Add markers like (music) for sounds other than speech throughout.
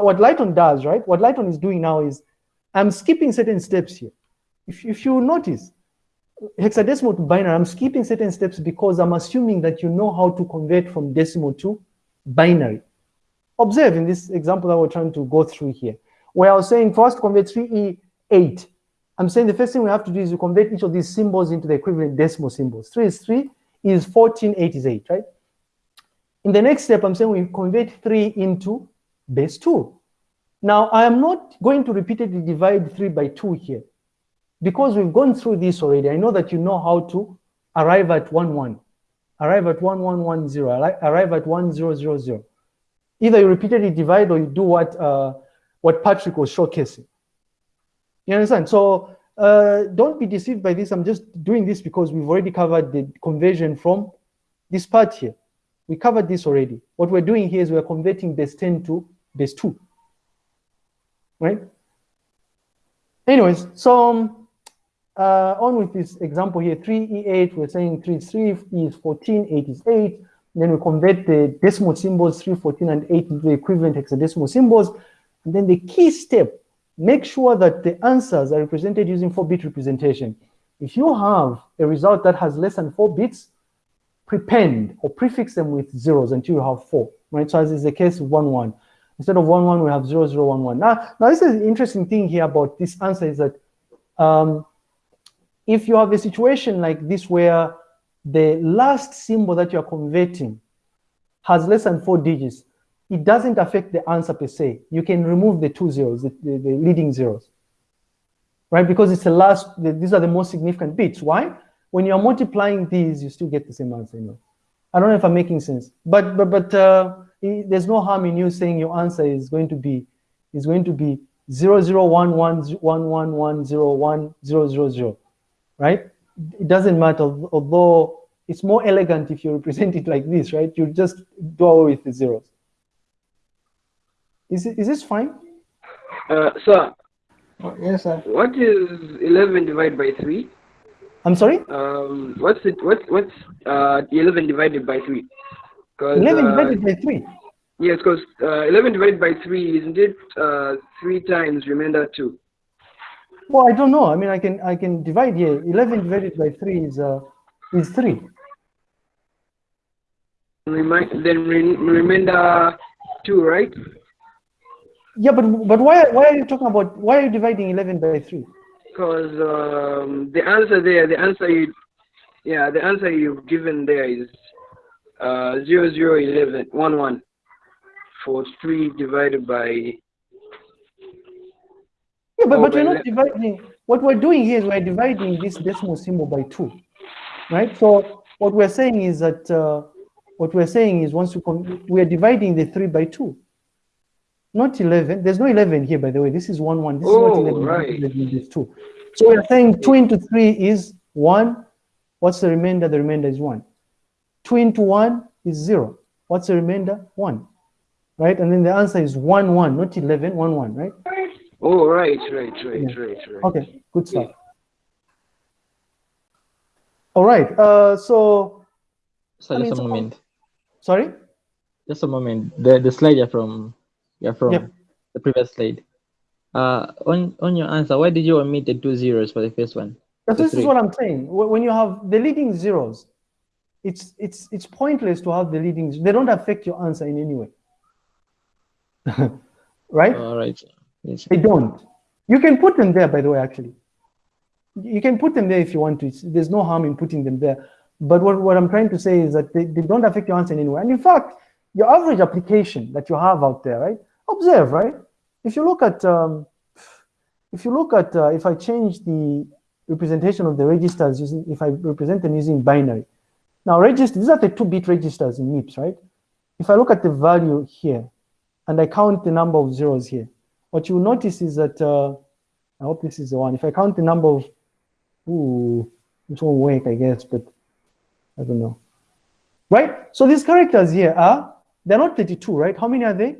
What Lighton does, right? What Lighton is doing now is I'm skipping certain steps here. If, if you notice, hexadecimal to binary, I'm skipping certain steps because I'm assuming that you know how to convert from decimal to binary. Observe in this example that we're trying to go through here, where I was saying to convert 3E8, I'm saying the first thing we have to do is to convert each of these symbols into the equivalent decimal symbols. 3 is 3 is 14, 8 is 8, right? In the next step, I'm saying we convert 3 into base 2. Now, I am not going to repeatedly divide 3 by 2 here. Because we've gone through this already, I know that you know how to arrive at 1, 1, arrive at 1, 1, 1, 0, arrive at 1, 0, 0, 0. Either you repeatedly divide or you do what, uh, what Patrick was showcasing. You understand? So uh, don't be deceived by this. I'm just doing this because we've already covered the conversion from this part here. We covered this already. What we're doing here is we're converting base 10 to base 2. Right? Anyways, so um, uh, on with this example here, 3E8, we're saying 3 is 3, E is 14, 8 is 8. Then we convert the decimal symbols, 3, 14, and 8 into the equivalent hexadecimal symbols. And then the key step, make sure that the answers are represented using 4-bit representation. If you have a result that has less than 4 bits, prepend or prefix them with zeros until you have 4, right? So as is the case with 1, 1. Instead of 1, 1, we have 0, 0, 1, 1. Now, now this is the interesting thing here about this answer is that um, if you have a situation like this where the last symbol that you're converting has less than four digits, it doesn't affect the answer per se. You can remove the two zeros, the, the, the leading zeros, right? Because it's the last, the, these are the most significant bits. Why? When you're multiplying these, you still get the same answer. You know? I don't know if I'm making sense, but but but uh, there's no harm in you saying your answer is going to be is going to be zero zero one one one one one zero one zero zero zero right? It doesn't matter, although it's more elegant if you represent it like this, right? You just do away with the zeros. Is, it, is this fine? Uh, sir. Oh, yes, sir. What is 11 divided by 3? I'm sorry? Um, what's it, what's, what's uh, 11 divided by 3? 11 uh, divided by 3? Yes, because uh, 11 divided by 3, isn't it uh, 3 times remainder 2? Well, I don't know. I mean, I can I can divide here. 11 divided by 3 is uh, is 3. Remind, then re remainder 2, right? Yeah, but but why why are you talking about why are you dividing 11 by 3? Because um, the answer there, the answer you, yeah, the answer you've given there is uh, 0, 0, 11, 1, 1 for 3 divided by yeah, but, but we're not dividing. What we're doing here is we're dividing this decimal symbol by two, right? So what we're saying is that uh, what we're saying is once we we're dividing the three by two, not 11. There's no 11 here, by the way. This is one, one. This oh, is not 11. Right. 11 is two. So we're saying two into three is one. What's the remainder? The remainder is one. Two into one is zero. What's the remainder? One. Right? And then the answer is one, one, not 11, one, one, right? Oh, right, right, right, yeah. right, right. Okay, good stuff. Yeah. All right, uh, so. So just a moment. Sorry? Just a moment. The the slide you're from, you're from yeah. the previous slide. Uh, on on your answer, why did you omit the two zeros for the first one? this three? is what I'm saying. When you have the leading zeros, it's it's it's pointless to have the leading. They don't affect your answer in any way. (laughs) right? All right. Yes. They don't. You can put them there, by the way, actually. You can put them there if you want to. It's, there's no harm in putting them there. But what, what I'm trying to say is that they, they don't affect your answer in any way. And in fact, your average application that you have out there, right? Observe, right? If you look at, um, if you look at, uh, if I change the representation of the registers using, if I represent them using binary. Now, register, these are the two-bit registers in MIPS, right? If I look at the value here, and I count the number of zeros here, what you'll notice is that, uh, I hope this is the one. If I count the number of, ooh, this won't work, I guess, but I don't know. Right? So these characters here are, they're not 32, right? How many are they?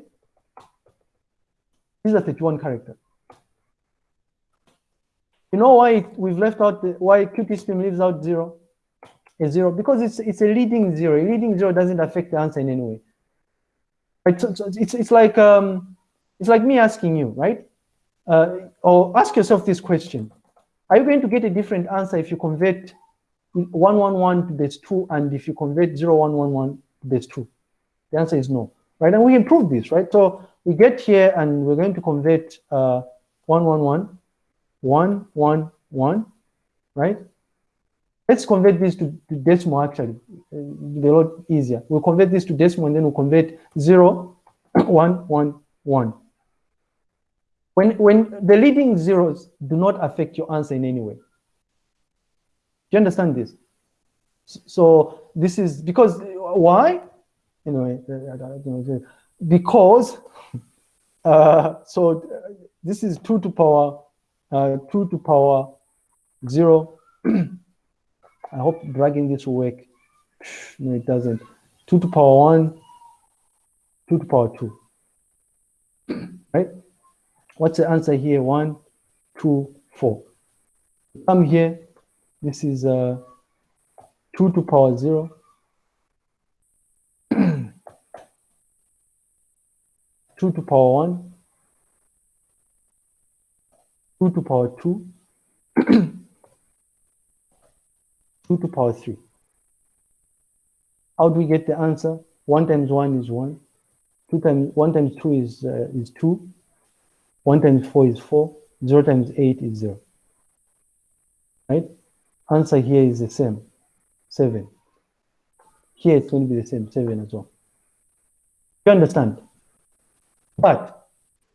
These are 31 characters. You know why we've left out, the, why QT leaves out zero? A zero, because it's, it's a leading zero. A leading zero doesn't affect the answer in any way. Right? So, so it's, it's like, um, It's like me asking you, right? Uh, or ask yourself this question. Are you going to get a different answer if you convert 111 to base 2 and if you convert 0111 to base 2? The answer is no, right? And we improve this, right? So we get here and we're going to convert uh, 111, 111, right? Let's convert this to, to decimal actually, be a lot easier. We'll convert this to decimal and then we'll convert 0, (coughs) 1, 1, 1. When, when the leading zeros do not affect your answer in any way. Do you understand this? So this is because, why? Anyway, because, (laughs) uh, so this is 2 to power, uh, 2 to power 0. I hope dragging this will work. No, it doesn't. 2 to power 1, 2 to power 2. (clears throat) right? What's the answer here? 1, 2, 4. Come here. This is uh, 2 to power 0. (clears throat) 2 to power 1. 2 to power 2. 2 to power 3. How do we get the answer? 1 times 1 is 1. 2 times 1 times 2 is uh, is 2. 1 times 4 is 4. 0 times 8 is 0. Right? Answer here is the same. 7. Here it's going to be the same, 7 as well. You understand? But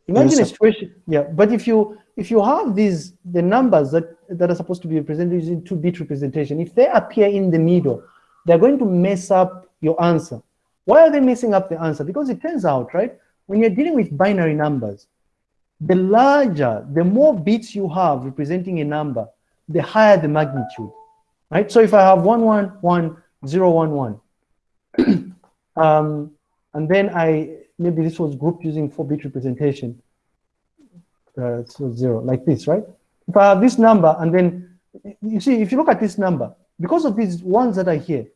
imagine a situation, yeah, but if you if you have these the numbers that that are supposed to be represented using two bit representation, if they appear in the middle, they're going to mess up your answer. Why are they messing up the answer? Because it turns out, right, when you're dealing with binary numbers, the larger, the more bits you have representing a number, the higher the magnitude, right? So if I have one one one zero one one, (clears throat) um, and then I maybe this was grouped using four bit representation, uh, so zero like this, right? If I have this number and then you see, if you look at this number, because of these ones that are here,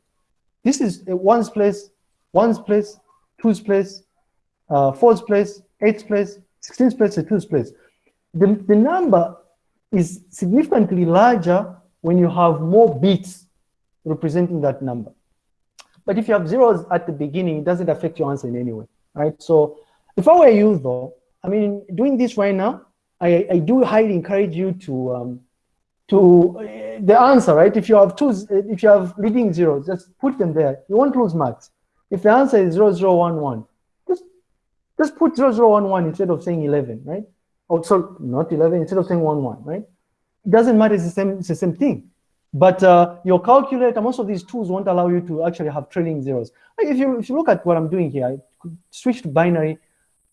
this is a ones place, ones place, twos place, uh, fours place, eights place, 16th place, and twos place. The, the number is significantly larger when you have more bits representing that number. But if you have zeros at the beginning, it doesn't affect your answer in any way, right? So if I were you though, I mean, doing this right now, I, I do highly encourage you to um, to uh, the answer, right? If you have two, if you have leading zeros, just put them there. You won't lose marks. If the answer is 0011, just just put 0011 instead of saying 11, right? Also, not 11 instead of saying 11, right? It doesn't matter. It's the same. It's the same thing. But uh, your calculator, most of these tools won't allow you to actually have trailing zeros. If you if you look at what I'm doing here, I could switch to binary.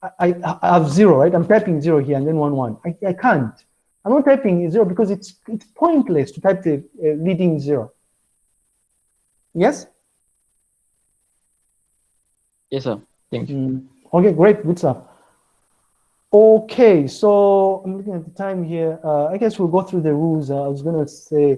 I, have zero, right? I'm typing zero here and then one one. I, I can't. I'm not typing zero because it's it's pointless to type the uh, leading zero. Yes. Yes, sir. Thank you. Mm, Okay, great, good stuff. Okay, so I'm looking at the time here. Uh, I guess we'll go through the rules. Uh, I was gonna say